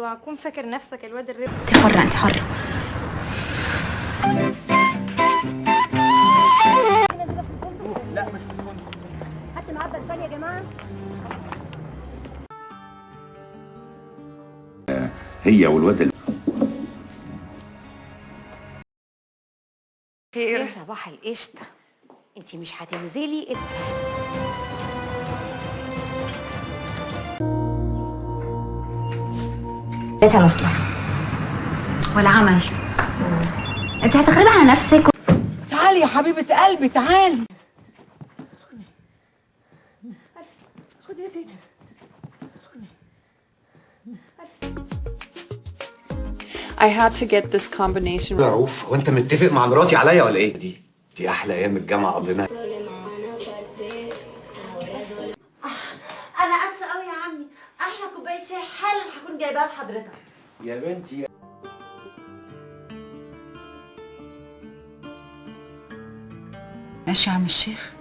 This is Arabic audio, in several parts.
اوعى تكون فاكر نفسك الواد الرب. انت حرة انت حرة هات معبى الثانية يا جماعة. هي والواد ال- يا صباح القشطة. انت مش هتنزلي لقيتها مفتوحة ولا عمل انت هتخربي على نفسك. تعالي يا حبيبة قلبي تعالي. I had to get this combination. رؤوف وانت متفق مع مراتي عليا ولا إيه؟ دي دي أحلى أيام الجامعة قضيناها. شاي حالا هكون جايباها لحضرتك. يا بنتي. ماشي يا عم الشيخ.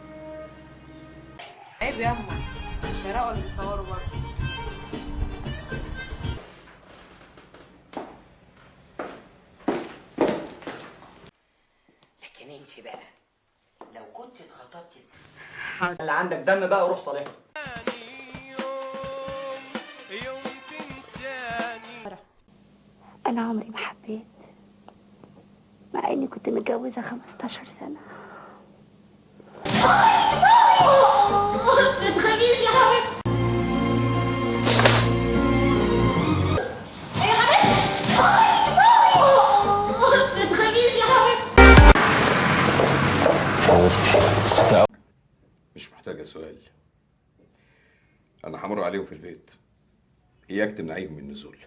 عيب يا احمد الشراء اللي بيصوروا برضه لكن انت بقى لو كنت اتخطبتي اللي عندك دم بقى وروح صالحه أنا عمري ما حبيت مع إني كنت متجوزة 15 سنة. مش محتاجة سؤال. أنا همر عليهم في البيت. إياك تمنعيهم من النزول.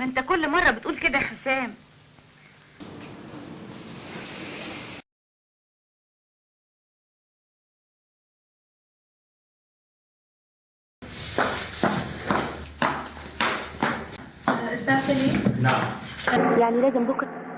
ما انت كل مرة بتقول كده يا حسام. يعني لازم بكرة